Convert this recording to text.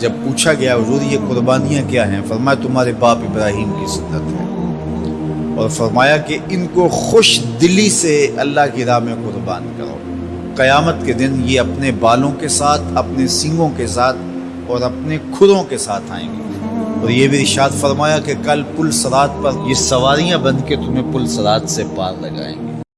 جب پوچھا گیا، حضور، یہ قربانیاں کیا ہیں؟ فرمایا، تمہارے باپ ابراہیم کی سنت ہے. اور فرمایا کہ ان کو خوش دلی سے اللہ کی راہ میں قربان کرو۔ قیامت کے دن یہ اپنے بالوں کے ساتھ، اپنے سنگوں کے ساتھ اور اپنے کھروں کے ساتھ آئیں گے۔ اور یہ بھی ارشاد فرمایا کہ کل پل سرات پر یہ سواریاں بن کے تمہیں پل سرات سے پار لگائیں گے۔